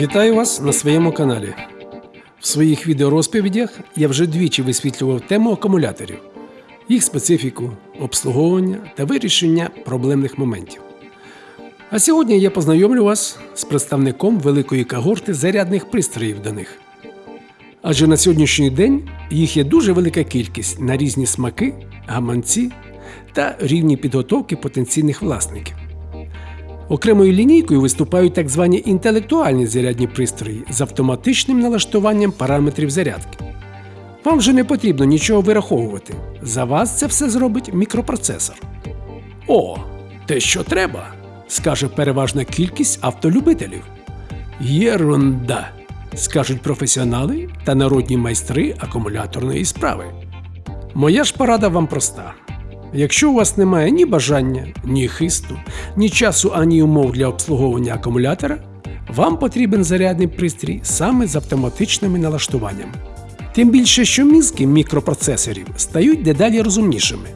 Вітаю вас на своєму каналі. В своїх відеорозповідях я вже двічі висвітлював тему акумуляторів, їх специфіку, обслуговування та вирішення проблемних моментів. А сьогодні я познайомлю вас з представником великої когорти зарядних пристроїв до них. Адже на сьогоднішній день їх є дуже велика кількість на різні смаки, гаманці та рівні підготовки потенційних власників. Окремою лінійкою виступають так звані інтелектуальні зарядні пристрої з автоматичним налаштуванням параметрів зарядки. Вам вже не потрібно нічого вираховувати. За вас це все зробить мікропроцесор. О, те, що треба, скаже переважна кількість автолюбителів. Єрунда, скажуть професіонали та народні майстри акумуляторної справи. Моя ж порада вам проста. Якщо у вас немає ні бажання, ні хисту, ні часу, ані умов для обслуговування акумулятора, вам потрібен зарядний пристрій саме з автоматичними налаштуваннями. Тим більше, що мізки мікропроцесорів стають дедалі розумнішими.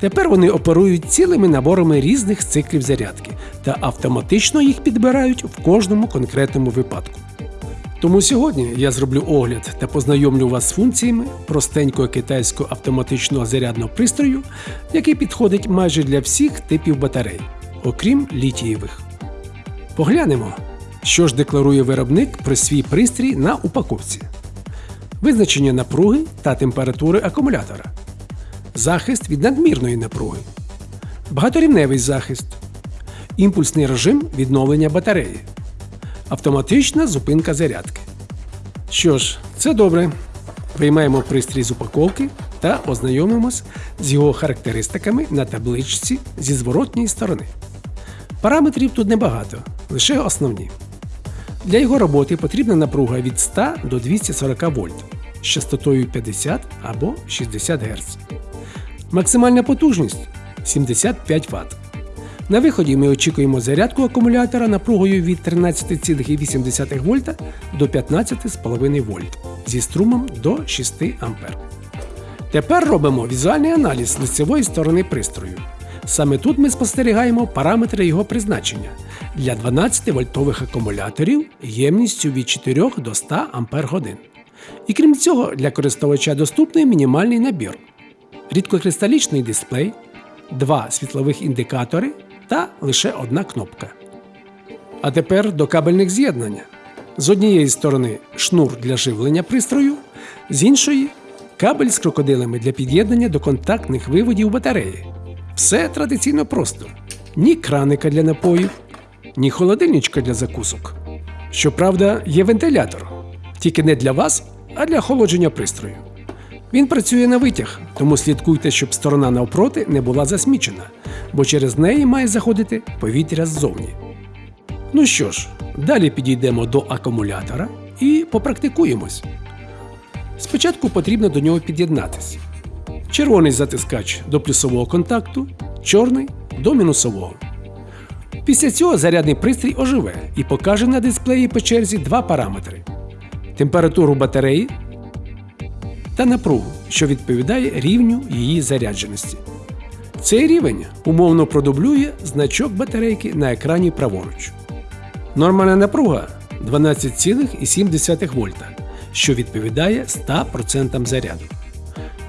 Тепер вони оперують цілими наборами різних циклів зарядки та автоматично їх підбирають в кожному конкретному випадку. Тому сьогодні я зроблю огляд та познайомлю вас з функціями простенького китайського автоматичного зарядного пристрою, який підходить майже для всіх типів батарей, окрім літієвих. Поглянемо, що ж декларує виробник про свій пристрій на упаковці. Визначення напруги та температури акумулятора. Захист від надмірної напруги. Багаторівневий захист. Імпульсний режим відновлення батареї автоматична зупинка зарядки. Що ж, це добре. Виймаємо пристрій з упаковки та ознайомимось з його характеристиками на табличці зі зворотньої сторони. Параметрів тут небагато, лише основні. Для його роботи потрібна напруга від 100 до 240 вольт з частотою 50 або 60 Гц. Максимальна потужність 75 Вт. На виході ми очікуємо зарядку акумулятора напругою від 13,8 В до 15,5 В зі струмом до 6 А. Тепер робимо візуальний аналіз лицевої сторони пристрою. Саме тут ми спостерігаємо параметри його призначення для 12 вольтових акумуляторів ємністю від 4 до 100 Ах. І крім цього, для користувача доступний мінімальний набір: рідкокристалічний дисплей, два світлових індикатори та лише одна кнопка. А тепер до кабельних з'єднань. З однієї сторони шнур для живлення пристрою, з іншої кабель з крокодилами для під'єднання до контактних виводів батареї. Все традиційно просто: ні краника для напоїв, ні холодильничка для закусок. Щоправда, є вентилятор, тільки не для вас, а для охолодження пристрою. Він працює на витяг, тому слідкуйте, щоб сторона навпроти не була засмічена, бо через неї має заходити повітря ззовні. Ну що ж, далі підійдемо до акумулятора і попрактикуємось. Спочатку потрібно до нього під'єднатися. Червоний затискач до плюсового контакту, чорний до мінусового. Після цього зарядний пристрій оживе і покаже на дисплеї по черзі два параметри: температуру батареї та напругу, що відповідає рівню її зарядженості. Цей рівень умовно продублює значок батарейки на екрані праворуч. Нормальна напруга 12,7 вольта, що відповідає 100% заряду.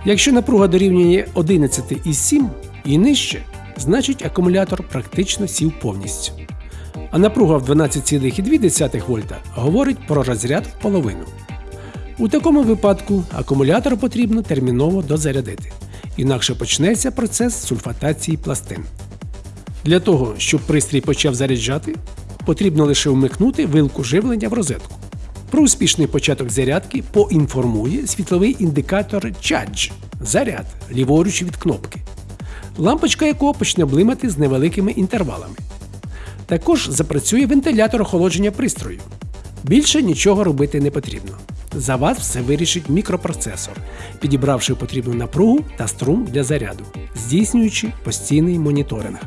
Якщо напруга дорівнює 11,7 і нижче, значить акумулятор практично сів повністю. А напруга в 12,2 вольта говорить про розряд в половину. У такому випадку акумулятор потрібно терміново дозарядити, інакше почнеться процес сульфатації пластин. Для того, щоб пристрій почав заряджати, потрібно лише вмикнути вилку живлення в розетку. Про успішний початок зарядки поінформує світловий індикатор Charge заряд ліворуч від кнопки, лампочка якого почне блимати з невеликими інтервалами. Також запрацює вентилятор охолодження пристрою. Більше нічого робити не потрібно. За вас все вирішить мікропроцесор, підібравши потрібну напругу та струм для заряду, здійснюючи постійний моніторинг.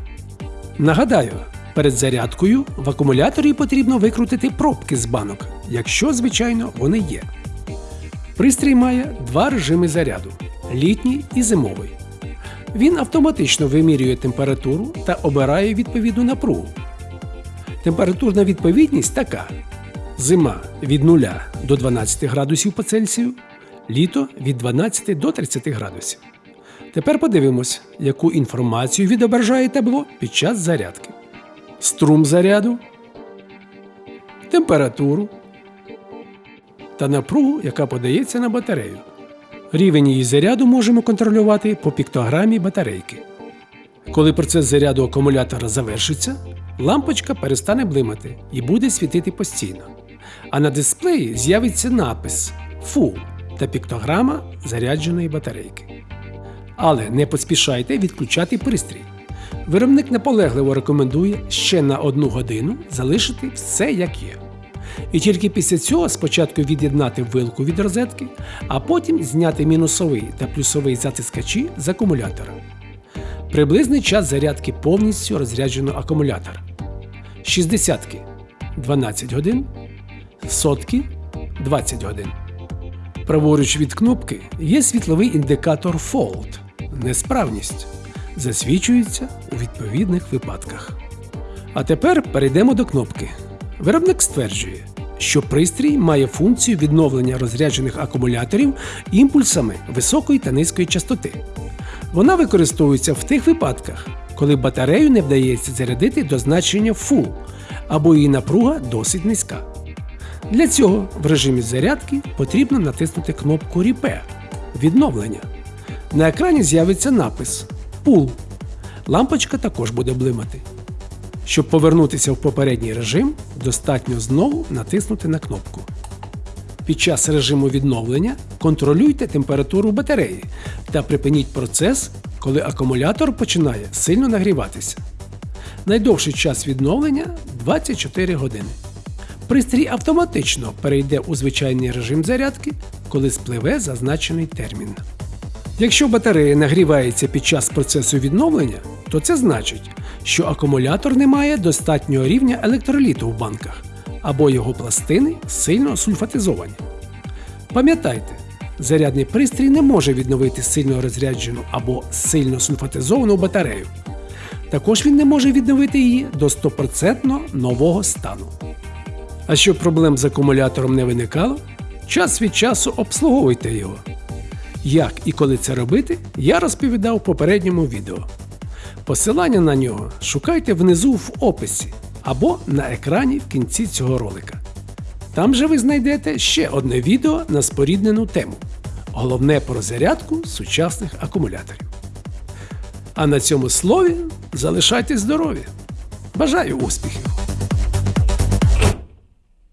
Нагадаю, перед зарядкою в акумуляторі потрібно викрутити пробки з банок, якщо, звичайно, вони є. Пристрій має два режими заряду літній і зимовий. Він автоматично вимірює температуру та обирає відповідну напругу. Температурна відповідність така: Зима від 0 до 12 градусів по Цельсію, літо від 12 до 30 градусів. Тепер подивимось, яку інформацію відображає табло під час зарядки. Струм заряду, температуру та напругу, яка подається на батарею. Рівень її заряду можемо контролювати по піктограмі батарейки. Коли процес заряду акумулятора завершиться, лампочка перестане блимати і буде світити постійно. А на дисплеї з'явиться напис Full та піктограма зарядженої батарейки. Але не поспішайте відключати пристрій. Виробник наполегливо рекомендує ще на одну годину залишити все як є. І тільки після цього спочатку від'єднати вилку від розетки, а потім зняти мінусовий та плюсовий затискачі з акумулятора. Приблизний час зарядки повністю розрядженого акумулятора. 60 12 годин, сотки 20 годин. Праворуч від кнопки є світловий індикатор Fault – несправність. Засвічується у відповідних випадках. А тепер перейдемо до кнопки. Виробник стверджує, що пристрій має функцію відновлення розряджених акумуляторів імпульсами високої та низької частоти. Вона використовується в тих випадках, коли батарею не вдається зарядити до значення Full або її напруга досить низька. Для цього в режимі зарядки потрібно натиснути кнопку Repair відновлення. На екрані з'явиться напис Pull. Лампочка також буде блимати. Щоб повернутися в попередній режим, достатньо знову натиснути на кнопку. Під час режиму відновлення контролюйте температуру батареї та припиніть процес, коли акумулятор починає сильно нагріватися. Найдовший час відновлення 24 години. Пристрій автоматично перейде у звичайний режим зарядки, коли спливе зазначений термін. Якщо батарея нагрівається під час процесу відновлення, то це значить, що акумулятор не має достатнього рівня електроліту в банках або його пластини сильно сульфатизовані. Пам'ятайте, зарядний пристрій не може відновити сильно розряджену або сильно сульфатизовану батарею. Також він не може відновити її до 100% нового стану. А щоб проблем з акумулятором не виникало, час від часу обслуговуйте його. Як і коли це робити, я розповідав в попередньому відео. Посилання на нього шукайте внизу в описі або на екрані в кінці цього ролика. Там же ви знайдете ще одне відео на споріднену тему. Головне про зарядку сучасних акумуляторів. А на цьому слові залишайтесь здорові! Бажаю успіхів!